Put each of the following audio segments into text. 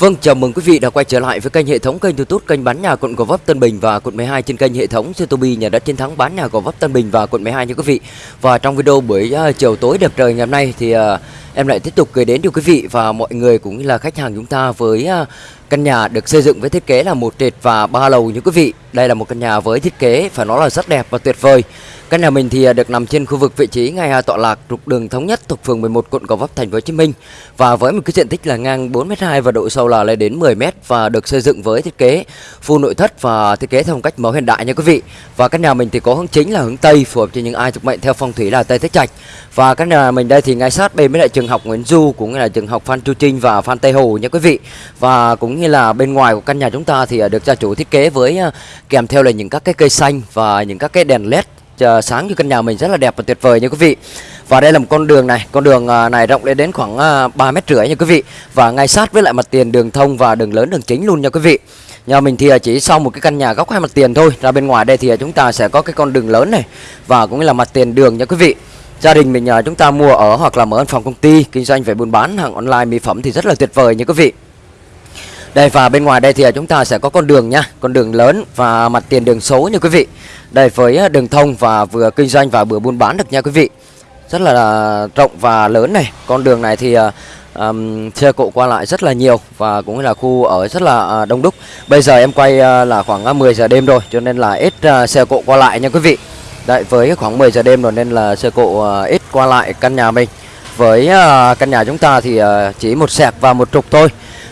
Vâng, chào mừng quý vị đã quay trở lại với kênh hệ thống kênh YouTube kênh bán nhà quận Gò Vấp Tân Bình và quận 12 trên kênh hệ thống Youtube nhà đất chiến thắng bán nhà Gò Vấp Tân Bình và quận 12 nha quý vị. Và trong video buổi uh, chiều tối đẹp trời ngày hôm nay thì uh, em lại tiếp tục gửi đến cho quý vị và mọi người cũng như là khách hàng chúng ta với à, căn nhà được xây dựng với thiết kế là một trệt và ba lầu như quý vị. Đây là một căn nhà với thiết kế phải nói là rất đẹp và tuyệt vời. Căn nhà mình thì à, được nằm trên khu vực vị trí ngay à, tọa lạc trục đường thống nhất thuộc phường 11 quận Gò Vấp, thành phố Hồ Chí Minh và với một cái diện tích là ngang 4m2 và độ sâu là lên đến 10m và được xây dựng với thiết kế full nội thất và thiết kế theo phong cách mẫu hiện đại nha quý vị. Và căn nhà mình thì có hướng chính là hướng Tây, phù hợp cho những ai thuộc mệnh theo phong thủy là Tây thế Trạch. Và căn nhà mình đây thì ngay sát bên với lại trường trường học Nguyễn Du cũng như là trường học Phan Chu Trinh và Phan Tây Hồ nha quý vị. Và cũng như là bên ngoài của căn nhà chúng ta thì à, được gia chủ thiết kế với à, kèm theo là những các cái cây xanh và những các cái đèn led à, sáng cho căn nhà mình rất là đẹp và tuyệt vời nha quý vị. Và đây là một con đường này, con đường này rộng lên đến khoảng 3 mét rưỡi nha quý vị. Và ngay sát với lại mặt tiền đường thông và đường lớn đường chính luôn nha quý vị. Nhà mình thì chỉ sau một cái căn nhà góc hai mặt tiền thôi. Ra bên ngoài đây thì chúng ta sẽ có cái con đường lớn này và cũng là mặt tiền đường nha quý vị gia đình mình à, chúng ta mua ở hoặc là mở văn phòng công ty kinh doanh về buôn bán hàng online mỹ phẩm thì rất là tuyệt vời nha quý vị. Đây và bên ngoài đây thì à, chúng ta sẽ có con đường nha Con đường lớn và mặt tiền đường số nha quý vị. Đây với à, đường thông và vừa kinh doanh và vừa buôn bán được nha quý vị. Rất là rộng và lớn này. Con đường này thì um, xe cộ qua lại rất là nhiều Và cũng là khu ở rất là đông đúc. Bây giờ em quay uh, là khoảng 10 giờ đêm rồi Cho nên là ít uh, xe cộ qua lại nha quý vị. Đấy với khoảng 10 giờ đêm rồi nên là xe cộ uh, ít qua lại căn nhà mình. Với uh, căn nhà chúng ta thì uh, chỉ một sẹp và một trục thôi.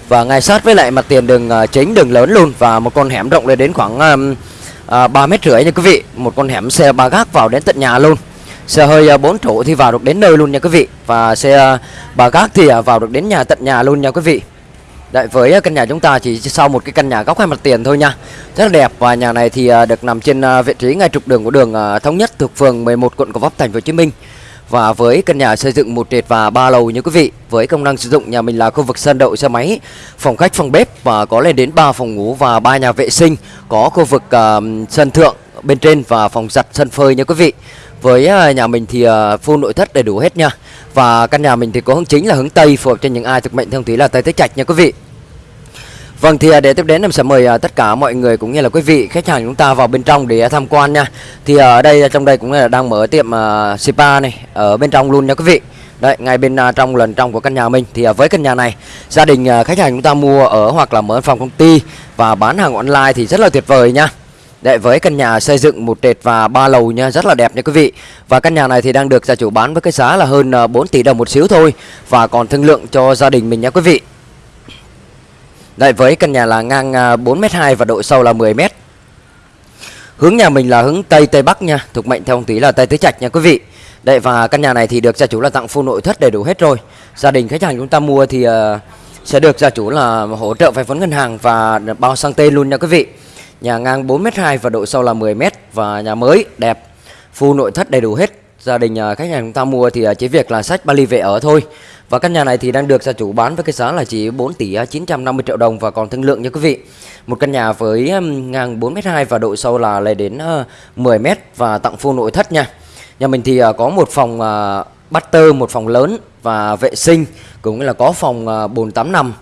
Và ngay sát với lại mặt tiền đường uh, chính đường lớn luôn và một con hẻm rộng lên đến khoảng ba uh, 3 mét rưỡi nha quý vị. Một con hẻm xe ba gác vào đến tận nhà luôn. Xe hơi uh, 4 chỗ thì vào được đến nơi luôn nha quý vị. Và xe uh, ba gác thì uh, vào được đến nhà tận nhà luôn nha quý vị. Đấy, với ờ, căn nhà chúng ta chỉ sau một cái căn nhà góc hai mặt tiền thôi nha. Rất là đẹp và nhà này thì ờ, được nằm trên ờ, vị trí ngay trục đường của đường Thống Nhất thuộc phường 11 quận Gò Vấp thành phố Hồ Chí Minh. Và với căn nhà xây dựng một trệt và ba lầu như quý vị Với công năng sử dụng nhà mình là khu vực sân đậu xe máy Phòng khách, phòng bếp và có lên đến 3 phòng ngủ và ba nhà vệ sinh Có khu vực uh, sân thượng bên trên và phòng giặt sân phơi nha quý vị với à, nhà mình thì à, full nội thất đầy đủ hết nha Và căn nhà mình thì có hướng chính là hướng Tây phù hợp cho những ai thực mệnh thông thủy là Tây tứ Trạch nha quý vị Vâng thì à, để tiếp đến em sẽ mời tất cả mọi người cũng như là quý vị khách hàng chúng ta vào bên trong để tham quan nha. Thì ở đây trong đây cũng là đang mở tiệm uh, spa này ở bên trong luôn nha quý vị. Đấy, ngay bên uh, trong lần trong của căn nhà mình thì uh, với căn nhà này gia đình khách hàng chúng ta mua ở hoặc là mở phòng công ty và bán hàng online thì rất là tuyệt vời nha. Đấy với căn nhà xây dựng một trệt và ba lầu nha, rất là đẹp nha quý vị. Và căn nhà này thì đang được gia chủ bán với cái giá là hơn ờ, 4 tỷ đồng một xíu thôi và còn thương lượng cho gia đình mình nha quý vị. Đây với căn nhà là ngang ờ, 4m2 và độ sâu là 10m. Hướng nhà mình là hướng Tây Tây Bắc nha, thuộc mệnh theo ông tí là Tây Tứ Trạch nha quý vị. Đây và căn nhà này thì được gia chủ là tặng full nội thất đầy đủ hết rồi. Gia đình khách hàng chúng ta mua thì uh, sẽ được gia chủ là hỗ trợ vay vốn ngân hàng và bao sang tên luôn nha quý vị. Nhà ngang 4m2 và độ sâu là 10m và nhà mới đẹp, full nội thất đầy đủ hết. Gia đình à, khách hàng chúng ta mua thì à, chỉ việc là sách Bali về ở thôi. Và căn nhà này thì đang được gia chủ bán với cái giá là chỉ 4 tỷ 950 triệu đồng và còn thương lượng nha quý vị. Một căn nhà với ngang 4m2 và độ sâu là lên đến 10m và tặng full nội thất nha. Nhà mình thì à, có một phòng bắt tơ một phòng lớn và vệ sinh cũng là có phòng bồn tắm nằm.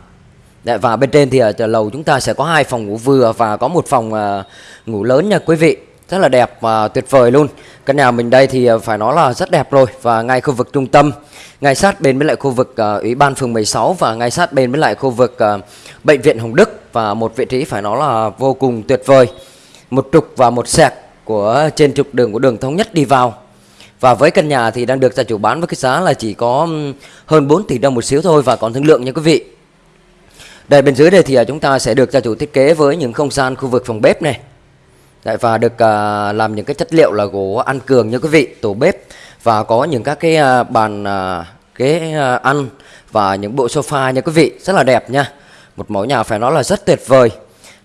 Dạ, và bên trên thì ờ, ở lầu chúng ta sẽ có hai phòng ngủ vừa và có một phòng ờ, ngủ lớn nha quý vị. Rất là đẹp và tuyệt vời luôn. Căn nhà mình đây thì ờ, phải nói là rất đẹp rồi và ngay khu vực trung tâm ngay sát bên với lại khu vực uh, ủy ban phường 16 và ngay sát bên với lại khu vực uh, bệnh viện Hồng Đức và một vị trí phải nói là vô cùng tuyệt vời. Một trục và một sẹt của trên trục đường của đường thống nhất đi vào. Và với căn nhà thì đang được gia chủ bán với cái giá là chỉ có hơn 4 tỷ đồng một xíu thôi và còn thương lượng nha quý vị đây bên dưới đây thì à, chúng ta sẽ được gia chủ thiết kế với những không gian khu vực phòng bếp này. Đấy, và được à, làm những cái chất liệu là gỗ ăn cường như quý vị tủ bếp. Và có những các cái à, bàn à, ghế à, ăn và những bộ sofa nha quý vị rất là đẹp nha. Một mẫu nhà phải nói là rất tuyệt vời.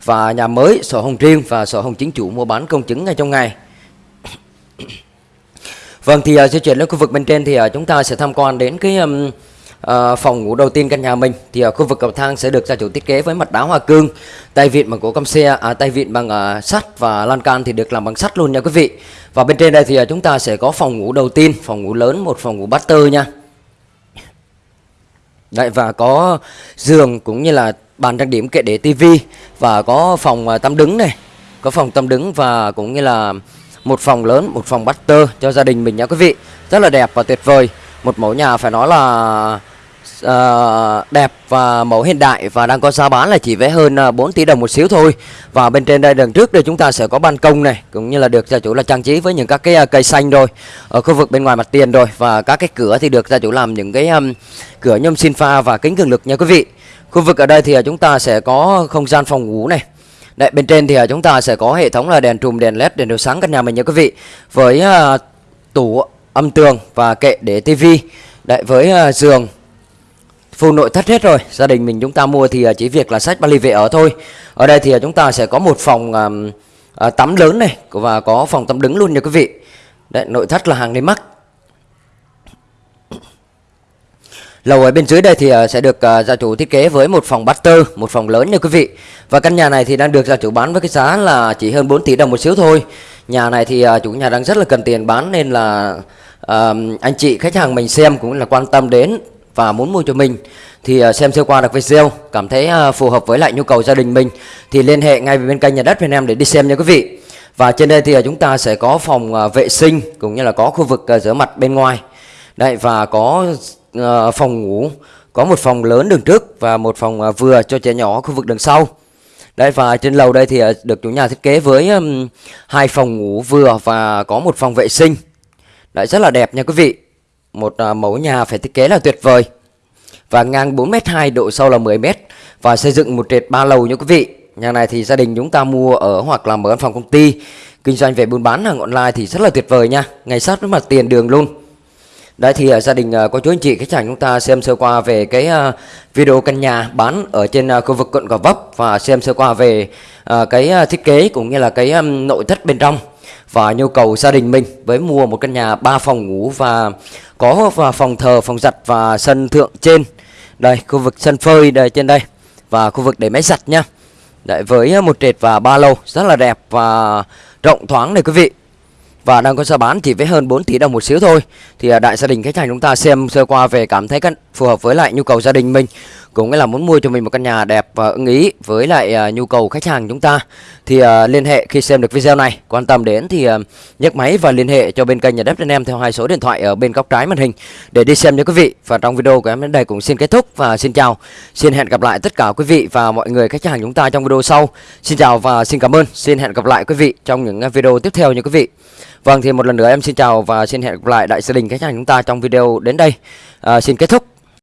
Và nhà mới sổ hồng riêng và sổ hồng chính chủ mua bán công chứng ngay trong ngày. Vâng thì à, di chuyển lên khu vực bên trên thì à, chúng ta sẽ tham quan đến cái um, Ờ, phòng ngủ đầu tiên căn nhà mình thì ở khu vực cầu thang sẽ được gia chủ thiết kế với mặt đá hoa cương tay vịn bằng gỗ căm xe à, tay vịn bằng à, sắt và lan can thì được làm bằng sắt luôn nha quý vị và bên trên đây thì à, chúng ta sẽ có phòng ngủ đầu tiên phòng ngủ lớn một phòng ngủ butter nha Đấy và có giường cũng như là bàn trang điểm kệ để tivi và có phòng à, tắm đứng này, có phòng tắm đứng và cũng như là một phòng lớn, một phòng master cho gia đình mình nha quý vị. Rất là đẹp và tuyệt vời. Một mẫu nhà phải nói là uh, đẹp và mẫu hiện đại và đang có giá bán là chỉ vẽ hơn à, 4 tỷ đồng một xíu thôi. Và bên trên đây đằng trước đây chúng ta sẽ có ban công này cũng như là được gia chủ là trang trí với những các cái à, cây xanh rồi ở khu vực bên ngoài mặt tiền rồi và các cái cửa thì được gia chủ làm những cái um, cửa nhôm xin pha và kính cường lực nha quý vị. Khu vực ở đây thì à, chúng ta sẽ có không gian phòng ngủ này. Đấy, bên trên thì chúng ta sẽ có hệ thống là đèn trùm, đèn led, đèn chiếu sáng căn nhà mình nha quý vị. Với uh, tủ âm tường và kệ để tivi. Đấy, với uh, giường full nội thất hết rồi. Gia đình mình chúng ta mua thì à, chỉ việc là sách vali về ở thôi. Ở đây thì à, chúng ta sẽ có một phòng uh, tắm lớn này và có phòng tắm đứng luôn nha quý vị. Đấy nội thất là hàng đến mắc. Lầu ở bên dưới đây thì sẽ được gia chủ thiết kế với một phòng tơ một phòng lớn nha quý vị. Và căn nhà này thì đang được gia chủ bán với cái giá là chỉ hơn 4 tỷ đồng một xíu thôi. Nhà này thì chủ nhà đang rất là cần tiền bán nên là uh, anh chị khách hàng mình xem cũng là quan tâm đến và muốn mua cho mình, thì à, xem sơ qua được video cảm thấy à, phù hợp với lại nhu cầu gia đình mình, thì liên hệ ngay bên kênh nhà đất việt nam để đi xem nha quý vị. Và trên đây thì à, chúng ta sẽ có phòng vệ sinh cũng như là có khu vực rửa mặt bên ngoài. Đây và có phòng ngủ, có một phòng lớn đường trước và một phòng vừa cho trẻ nhỏ khu vực đường sau. Đây và trên lầu đây thì được chủ nhà thiết kế với hai phòng ngủ vừa và có một phòng vệ sinh. Đấy, rất là đẹp nha quý vị một à, mẫu nhà phải thiết kế là tuyệt vời. Và ngang 4m2 độ sâu là 10m và xây dựng một trệt ba lầu nha quý vị. Nhà này thì gia đình chúng ta mua ở hoặc là mở văn phòng công ty. Kinh doanh về buôn bán hàng online thì rất là tuyệt vời nha. Ngay sát với mặt tiền đường luôn. Đấy thì à, gia đình à, có chú anh chị khách hàng chúng ta xem sơ qua về cái video căn nhà bán ở trên khu vực quận Gò Vấp và xem sơ qua về cái thiết kế cũng như là cái nội thất bên trong và nhu cầu gia đình mình với mua một căn nhà 3 phòng ngủ và có và phòng thờ, phòng giặt và sân thượng trên. Đây, khu vực sân phơi đây trên đây và khu vực để máy giặt nhá. Đấy, với một trệt và ba lầu rất là đẹp và rộng thoáng này quý vị và đang có giá bán chỉ với hơn 4 tỷ đồng một xíu thôi thì à, đại gia đình khách hàng chúng ta xem sơ qua về cảm thấy căn phù hợp với lại nhu cầu gia đình mình cũng là muốn mua cho mình một căn nhà đẹp và ưng ý với lại uh, nhu cầu khách hàng chúng ta. Thì uh, liên hệ khi xem được video này quan tâm đến thì uh, nhấc máy và liên hệ cho bên kênh nhà đất anh em theo hai số điện thoại ở bên góc trái màn hình để đi xem nha quý vị. Và trong video của em đến đây cũng xin kết thúc và xin chào. Xin hẹn gặp lại tất cả quý vị và mọi người khách hàng chúng ta trong video sau. Xin chào và xin cảm ơn. Xin hẹn gặp lại quý vị trong những video tiếp theo nha quý vị. Vâng thì một lần nữa em xin chào và xin hẹn gặp lại đại gia đình khách hàng chúng ta trong video đến đây. À, Xin kết thúc.